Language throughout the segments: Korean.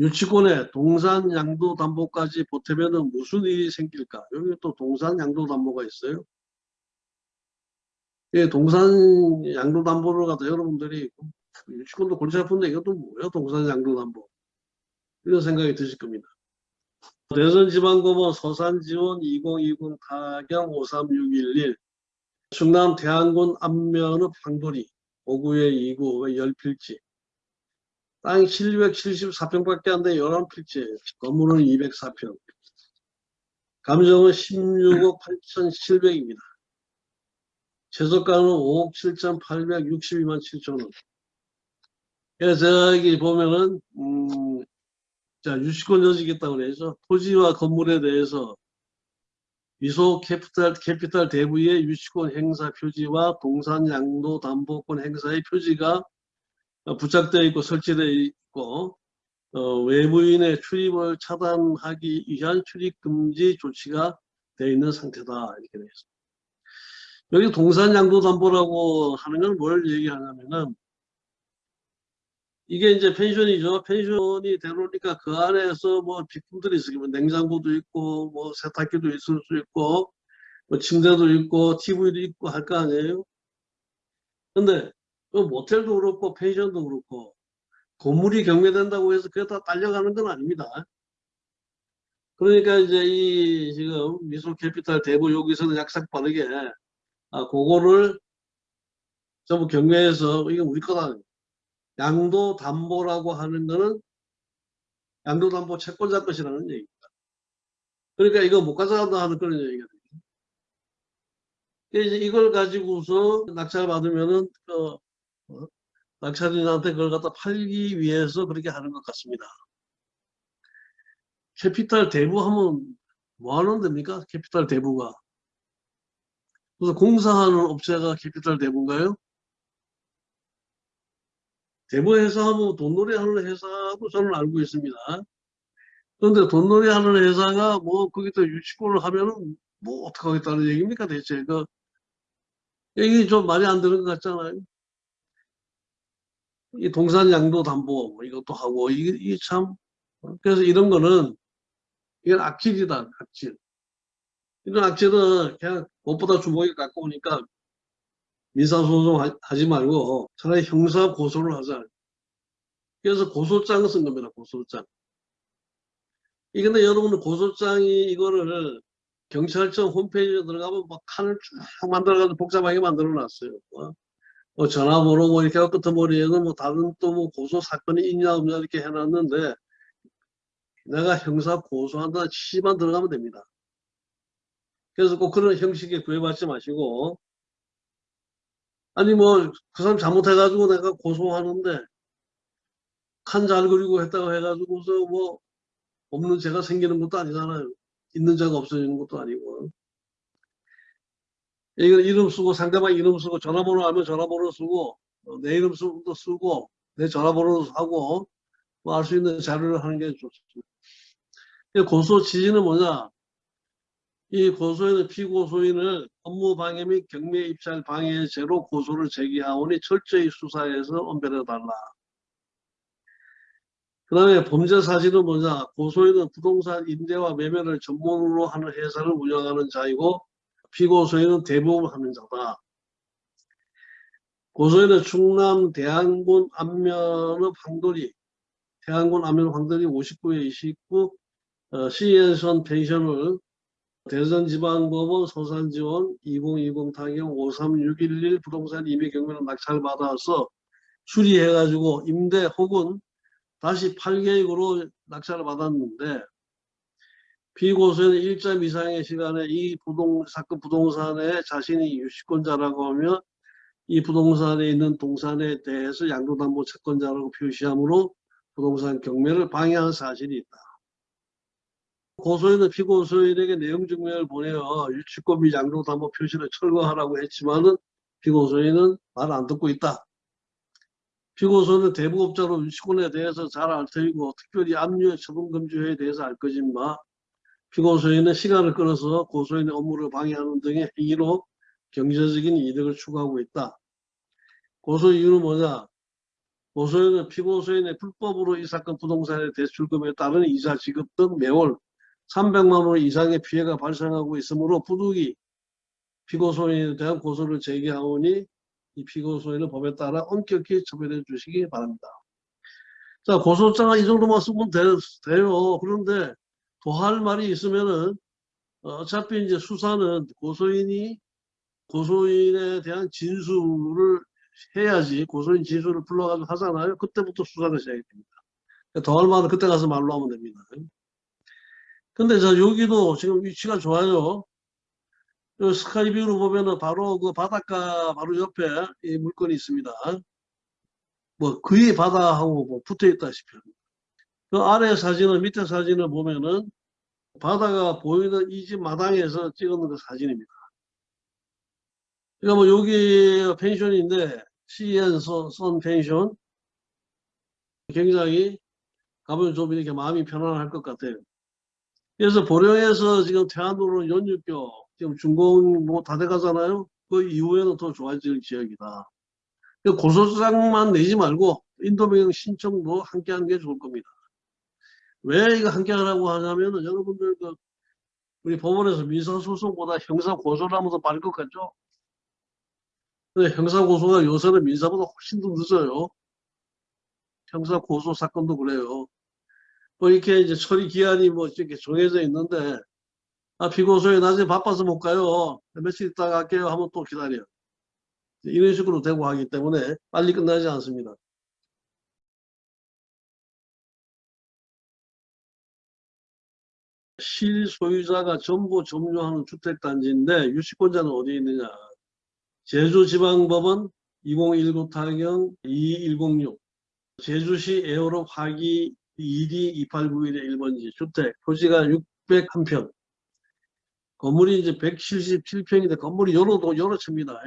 유치권에 동산 양도 담보까지 보태면 무슨 일이 생길까? 여기 또 동산 양도 담보가 있어요. 예, 동산 양도 담보를 갖다 여러분들이 유치권도 골치 아픈데 이것도 뭐야 동산 양도 담보 이런 생각이 드실 겁니다. 대전지방법원 서산지원 2020 타경 53611 충남 대안군 안면읍 황돌이 5구의 2구 10필지 땅이 774평밖에 안 돼. 11필지 건물은 204평. 감정은 16억 8,700입니다. 최저가는 5억 7,862만 7천원. 그래서 저기 보면은 음, 자 유치권 여지겠다고 그래서 토지와 건물에 대해서 미소 캐피탈, 캐피탈 대부의 유치권 행사 표지와 동산 양도 담보권 행사의 표지가 부착되어 있고 설치되어 있고 어, 외부인의 출입을 차단하기 위한 출입 금지 조치가 되어 있는 상태다 이렇게 되어 있습니다. 여기 동산 양도 담보라고 하는 건 뭘 얘기하냐면은 이게 이제 펜션이죠. 펜션이 되놓으니까 그 안에서 뭐 비품들이 있으면 뭐 냉장고도 있고 뭐 세탁기도 있을 수 있고 뭐 침대도 있고 TV도 있고 할 거 아니에요. 근데 그 모텔도 그렇고 펜션도 그렇고 건물이 경매된다고 해서 그게 다 딸려가는 건 아닙니다. 그러니까 이제 이 지금 미소 캐피탈 대부 여기서는 약삭 빠르게 아 그거를 전부 경매해서 이게 우리 거다 양도 담보라고 하는 거는 양도 담보 채권자 것이라는 얘기입니다. 그러니까 이거 못 가져간다 하는 그런 되죠. 이제 이걸 가지고서 낙찰 받으면은 그 어, 낙찰인한테 그걸 갖다 팔기 위해서 그렇게 하는 것 같습니다. 캐피탈 대부 하면 뭐 하는 됩니까? 캐피탈 대부가. 그래서 공사하는 업체가 캐피탈 대부인가요? 대부 회사하고 돈놀이 하는 회사도 저는 알고 있습니다. 그런데 돈놀이 하는 회사가 뭐 거기다 유치권을 하면은 뭐 어떡하겠다는 얘기입니까 대체 그 이게 좀 말이 안 되는 것 같잖아요. 이 동산 양도 담보 뭐 이것도 하고 이게, 참 그래서 이런 거는 이건 악질이다 악질. 이런 악질은 그냥 무엇보다 주먹이 가까우니까 민사소송 하지 말고 차라리 형사 고소를 하자. 그래서 고소장을 쓴 겁니다. 고소장. 이 근데 여러분은 고소장이 이거를 경찰청 홈페이지에 들어가면 막 칸을 쭉 만들어가지고 복잡하게 만들어 놨어요. 뭐, 뭐 전화번호 뭐 이렇게 끝머리에는 뭐 다른 또 뭐 고소 사건이 있냐 없냐 이렇게 해놨는데 내가 형사 고소한다 치만 들어가면 됩니다. 그래서 꼭 그런 형식에 구애받지 마시고 아니 뭐 그 사람 잘못해가지고 내가 고소하는데 칸 잘 그리고 했다고 해가지고서 뭐 없는 죄가 생기는 것도 아니잖아요. 있는 죄가 없어지는 것도 아니고. 이거 이름 쓰고 상대방 이름 쓰고 전화번호 하면 전화번호 쓰고 어, 내 이름 쓰고 쓰고 내 전화번호 하고 뭐 알 수 있는 자료를 하는 게 좋습니다. 고소 지지는 뭐냐? 이 고소인은 피고소인을 업무 방해 및 경매 입찰 방해죄로 고소를 제기하오니 철저히 수사해서 엄별해달라. 그 다음에 범죄 사실은 뭐냐 고소인은 부동산 임대와 매매를 전문으로 하는 회사를 운영하는 자이고 피고소인은 대부분 하는 자다. 고소인은 충남 대안군 안면읍 황돌이 대안군 안면 황돌이 59에 29 어, 시엔선 펜션을 대전지방법원 소산지원 2020 타경 53611 부동산 임의 경매를 낙찰받아서 수리해가지고 임대 혹은 다시 8계획으로 낙찰을 받았는데 피고소는 1점 이상의 시간에 이 부동, 사건 부동산에 자신이 유치권자라고 하며 이 부동산에 있는 동산에 대해서 양도담보 채권자라고 표시하므로 부동산 경매를 방해한 사실이 있다. 고소인은 피고소인에게 내용 증명을 보내어 유치권 및 양도담보 표시를 철거하라고 했지만은 피고소인은 말 안 듣고 있다. 피고소는 대부업자로 유치권에 대해서 잘알 테이고 특별히 압류 처분금지회에 대해서 알 거지만 피고소인은 시간을 끌어서 고소인의 업무를 방해하는 등의 행위로 경제적인 이득을 추구하고 있다. 고소 이유는 뭐냐? 고소인은 피고소인의 불법으로 이 사건 부동산의 대출금에 따른 이자 지급 등 매월 300만 원 이상의 피해가 발생하고 있으므로 부득이 피고소인에 대한 고소를 제기하오니 이 피고소인은 법에 따라 엄격히 처벌해 주시기 바랍니다. 자 고소장은 이 정도만 쓰면 돼, 돼요. 그런데 더할 말이 있으면은 어, 어차피 이제 수사는 고소인이 고소인에 대한 진술을 해야지 고소인 진술을 불러가지고 하잖아요. 그때부터 수사가 시작이 됩니다. 더할 말은 그때 가서 말로 하면 됩니다. 근데 저 여기도 지금 위치가 좋아요. 요 스카이뷰로 보면은 바로 그 바닷가 바로 옆에 이 물건이 있습니다. 뭐 거의 바다하고 뭐 붙어 있다시피. 그 아래 사진은 밑에 사진을 보면은 바다가 보이는 이 집 마당에서 찍은 그 사진입니다. 그러니까 뭐 여기 펜션인데 CN 선 펜션 굉장히 가면 좀 이렇게 마음이 편안할 것 같아요. 그래서 보령에서 지금 태안도로 연육교 지금 준공 뭐 다 돼가잖아요. 그 이후에는 더 좋아질 지역이다. 고소장만 내지 말고 인도명 신청도 함께 하는 게 좋을 겁니다. 왜 이거 함께 하라고 하냐면은 여러분들 그 우리 법원에서 민사소송보다 형사고소를 하면 더 빠를 것 같죠? 근데 형사고소가 요새는 민사보다 훨씬 더 늦어요. 형사고소 사건도 그래요. 뭐 이렇게 이제 처리 기한이 뭐 이렇게 정해져 있는데 아 피고소에 낮에 바빠서 못 가요. 며칠 있다가 갈게요 하면 또 기다려. 이런 식으로 되고 하기 때문에 빨리 끝나지 않습니다. 실소유자가 전부 점유하는 주택단지인데 유치권자는 어디 있느냐. 제주지방법원 2019 타경 2106 제주시 에어로 화기 2D 2891의 1번지 주택 토지가 601평 건물이 이제 177평인데 건물이 여러 도 여러 채입니다.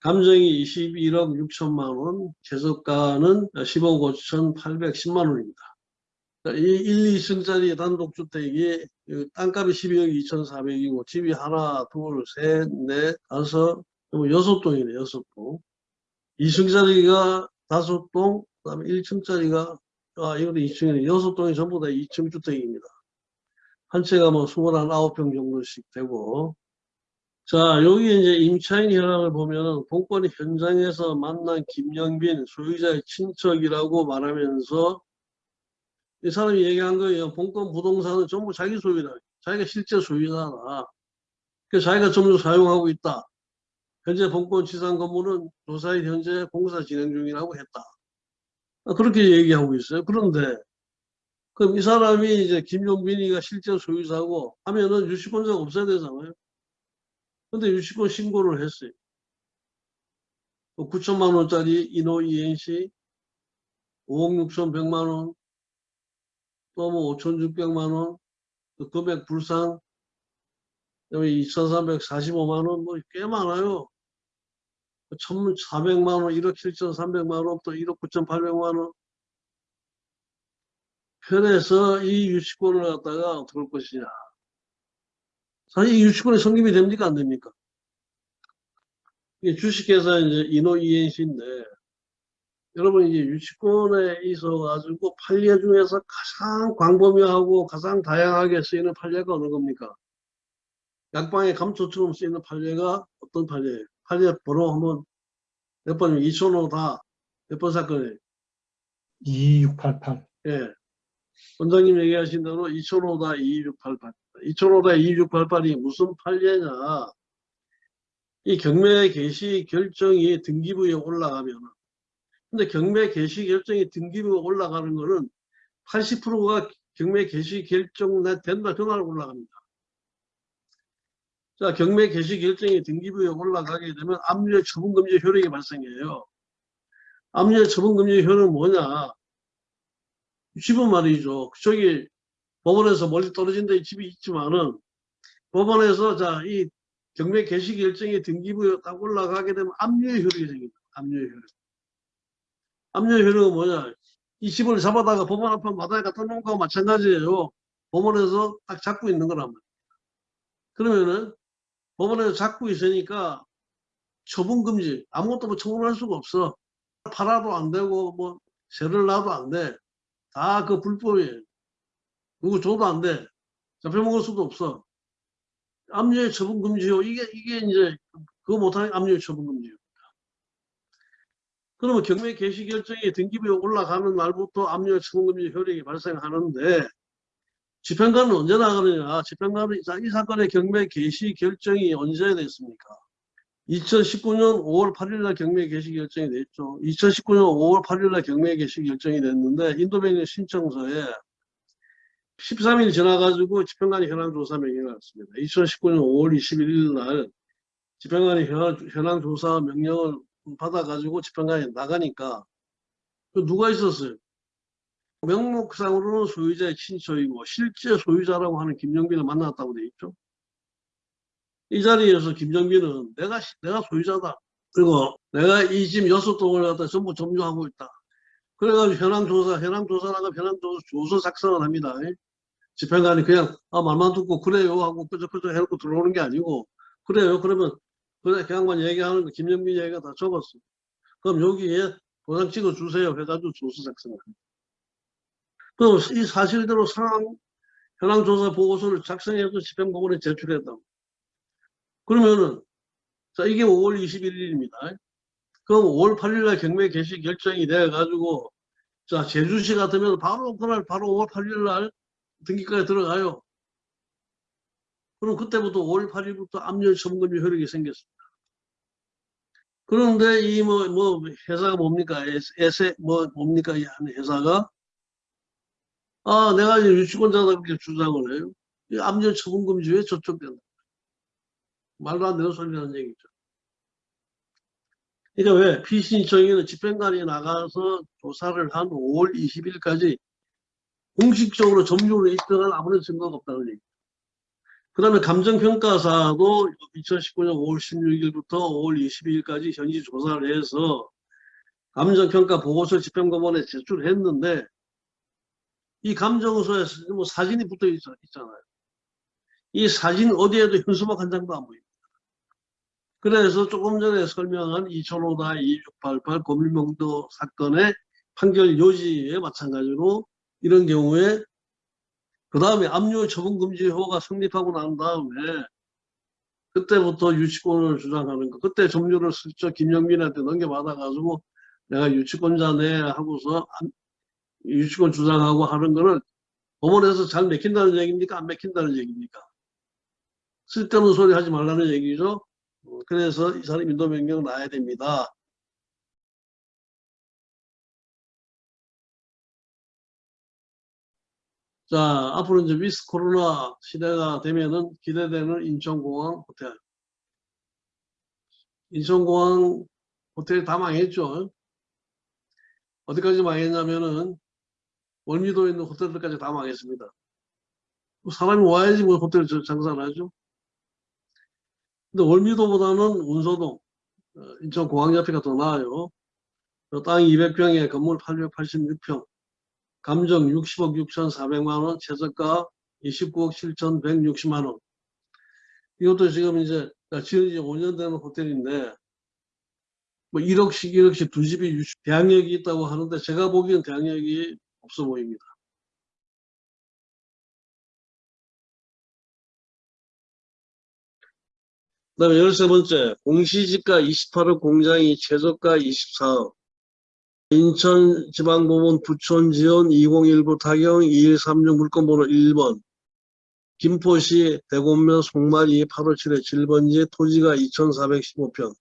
감정이 21억 6천만 원, 재석가는 10억 5천 810만 원입니다. 이 1, 2층짜리 단독주택이 그 땅값이 12억 2,400이고 집이 하나, 둘, 셋, 넷, 다섯, 여섯 동이네, 여섯 동. 2층짜리가 다섯 동, 그 다음에 1층짜리가, 아, 이것도 2층이네. 여섯 동이 전부 다 2층 주택입니다. 한 채가 뭐 29평 정도씩 되고. 자, 여기 이제 임차인 현황을 보면은 본건이 현장에서 만난 김영빈 소유자의 친척이라고 말하면서 이 사람이 얘기한 거예요. 본건 부동산은 전부 자기 소유다. 자기가 실제 소유자다. 그 자기가 전부 사용하고 있다. 현재 본권 지상 건물은 조사에 현재 공사 진행 중이라고 했다. 아, 그렇게 얘기하고 있어요. 그런데 그럼 이 사람이 이제 김용빈이가 실제 소유자고 하면은 유치권자가 없어야 되잖아요. 근데 유치권 신고를 했어요. 9천만 원짜리 인호 이행시 5억 6천 100만 원, 또뭐 5천6백만 원, 그 금액 불상, 그다음에 2,345만 원, 뭐 꽤 많아요. 1,400만 원, 1억 7,300만 원, 또 1억 9,800만 원. 편에서 이 유치권을 갖다가 어떻게 할 것이냐. 사실 이 유치권이 성립이 됩니까? 안 됩니까? 이게 주식회사 이제 인호 이행시인데, 여러분 이제 유치권에 있어 가지고 판례 중에서 가장 광범위하고 가장 다양하게 쓰이는 판례가 어느 겁니까? 약방의 감초처럼 쓰이는 판례가 어떤 판례예요? 판례 번호 한번 몇 번이면 2,005다 몇 번 사건이에요? 2688. 예. 원장님 얘기하신 대로 2,005다 2688. 2,005다 2688이 무슨 판례냐? 이 경매 개시 결정이 등기부에 올라가면 근데 경매 개시 결정이 등기부에 올라가는 거는 80%가 경매 개시 결정 된다 그날 올라갑니다. 자, 경매 개시 결정이 등기부에 올라가게 되면 압류의 처분금지 효력이 발생해요. 압류의 처분금지 효력은 뭐냐? 집은 말이죠. 저기 법원에서 멀리 떨어진 데 집이 있지만은 법원에서 자, 이 경매 개시 결정이 등기부에 딱 올라가게 되면 압류의 효력이 생깁니다. 압류의 효력. 압류의 효력은 뭐냐? 이 집을 잡아다가 법원 앞에 마당에 갖다 놓은 거와 마찬가지예요. 법원에서 딱 잡고 있는 거란 말이에요. 그러면은 법원에서 잡고 있으니까 처분 금지 아무것도 뭐 처분할 수가 없어. 팔아도 안 되고 뭐 세를 놔도 안 돼. 다 그 불법이에요. 누구 줘도 안 돼. 잡혀먹을 수도 없어. 압류의 처분 금지요. 이게 이게 이제 그거 못하는 압류의 처분 금지요. 그러면 경매 개시 결정이 등기부에 올라가는 날부터 압류의 처분 금지 효력이 발생하는데 집행관은 언제 나가느냐? 집행관은 자, 이 사건의 경매 개시 결정이 언제 됐습니까? 2019년 5월 8일 날 경매 개시 결정이 됐죠. 2019년 5월 8일 날 경매 개시 결정이 됐는데 인도변경 신청서에 13일 지나가지고 집행관이 현황조사 명령을 했습니다. 2019년 5월 21일 날 집행관이 현황, 현황조사 명령을 받아가지고 집행관이 나가니까 그 누가 있었어요? 명목상으로는 소유자의 친척이고 실제 소유자라고 하는 김정빈을 만났다고 돼 있죠. 이 자리에서 김정빈은 내가 내가 소유자다. 그리고 내가 이 집 여섯 동을 갖다 전부 점유하고 있다. 그래가지고 현황조사, 현황조사라가 현황조사 조서 작성을 합니다. 집행관이 그냥 아 말만 듣고 그래요 하고 끄적끄적 해놓고 들어오는 게 아니고 그래요 그러면 그래 그 양반 얘기하는 거 김영민 얘기가 다 적었어. 그럼 여기에 도장 찍어 주세요 해가지고 조서 작성을. 그럼 이 사실대로 상황 현황 조사 보고서를 작성해서 집행법원에 제출했다. 그러면은 자 이게 5월 21일입니다. 그럼 5월 8일날 경매 개시 결정이 돼 가지고 자 제주시 같으면 바로 그날 바로 5월 8일날 등기까지 들어가요. 그럼 그때부터 5월 8일부터 압류 처분금지 효력이 생겼습니다. 그런데 이 뭐 뭐 회사가 뭡니까? 에세 뭐 뭡니까 이 회사가 아 내가 이제 유치권자다 그렇게 주장을 해요. 이 압류 처분금지 왜 저쪽 된다. 말도 안 되는 소리라는 얘기죠. 그러니까 왜 피신청인은 집행관이 나가서 조사를 한 5월 20일까지 공식적으로 점유로 입증한 아무런 증거가 없다는 얘기죠. 그 다음에 감정평가사도 2019년 5월 16일부터 5월 22일까지 현지 조사를 해서 감정평가 보고서 집행법원에 제출했는데 이 감정서에 뭐 사진이 붙어 있, 있잖아요. 이 사진 어디에도 현수막 한 장도 안 보입니다. 그래서 조금 전에 설명한 2005다 2688 고밀명도 사건의 판결 요지에 마찬가지로 이런 경우에 그 다음에 압류 처분금지 호가 성립하고 난 다음에 그때부터 유치권을 주장하는 거 그때 점유를 슬쩍 김영민한테 넘겨받아가지고 내가 유치권자네 하고서 유치권 주장하고 하는 거는 법원에서 잘 맥힌다는 얘기입니까? 안 맥힌다는 얘기입니까? 쓸데없는 소리 하지 말라는 얘기죠. 어, 그래서 이 사람 인도명령 나야 됩니다. 자, 앞으로 이제 위스 코로나 시대가 되면은 기대되는 인천공항 호텔. 인천공항 호텔 다 망했죠. 어디까지 망했냐면은 월미도에 있는 호텔들까지 다 망했습니다. 뭐 사람이 와야지 뭐 호텔 장사를 하죠. 근데 월미도보다는 운서동, 어, 인천공항 옆에가 더 나아요. 땅 200평에 건물 886평, 감정 60억 6,400만 원, 최저가 29억 7,160만 원. 이것도 지금 이제 지은 지 5년 되는 호텔인데 뭐 1억씩 1억씩 두 집이 대항력이 있다고 하는데 제가 보기엔 대항력이 없어 보입니다. 그 다음에 13번째 공시지가 28억 공장이 최저가 24억 인천지방법원 부촌지원 2019 타경 2136 물건번호 1번 김포시 대곡면 송마리 857의 7번지 토지가 2415평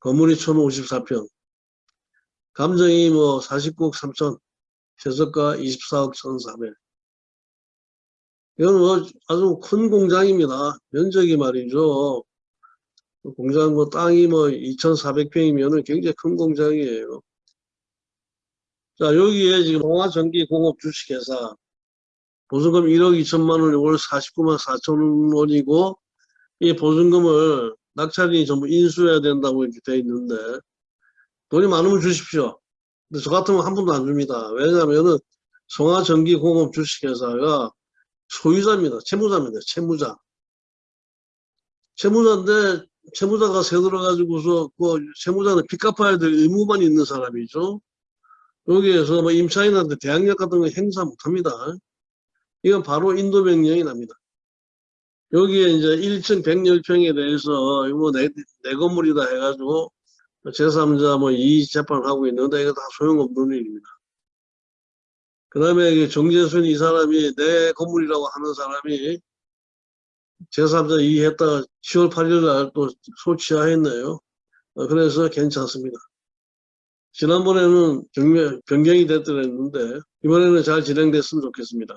건물이 1054평 감정이 뭐 49억 3천 최저가 24억 1400 이건 뭐 아주 큰 공장입니다. 면적이 말이죠. 공장 뭐 땅이 뭐 2,400평이면은 굉장히 큰 공장이에요. 자, 여기에 지금 동화전기공업 주식회사 보증금 1억 2천만 원이 월 49만 4천 원이고 이 보증금을 낙찰이 전부 인수해야 된다고 이렇게 돼 있는데 돈이 많으면 주십시오. 근데 저 같으면 한 푼도 안 줍니다. 왜냐하면은 성화전기공업 주식회사가 소유자입니다. 채무자입니다. 채무자. 채무자인데 채무자가 새들어가지고서 그 채무자는 빚 갚아야 될 의무만 있는 사람이죠. 여기에서 뭐 임차인한테 대항력 같은 거 행사 못합니다. 이건 바로 인도 명령이 납니다. 여기에 이제 1층 110평에 대해서 이거 뭐 내, 내 건물이다 해가지고 제3자 뭐 이 재판을 하고 있는데 이거 다 소용없는 일입니다. 그 다음에 정재순 이 사람이 내 건물이라고 하는 사람이 제3자 이의했다가 10월 8일 날 또 소취하했네요. 어, 그래서 괜찮습니다. 지난번에는 변경이 됐더랬는데 이번에는 잘 진행됐으면 좋겠습니다.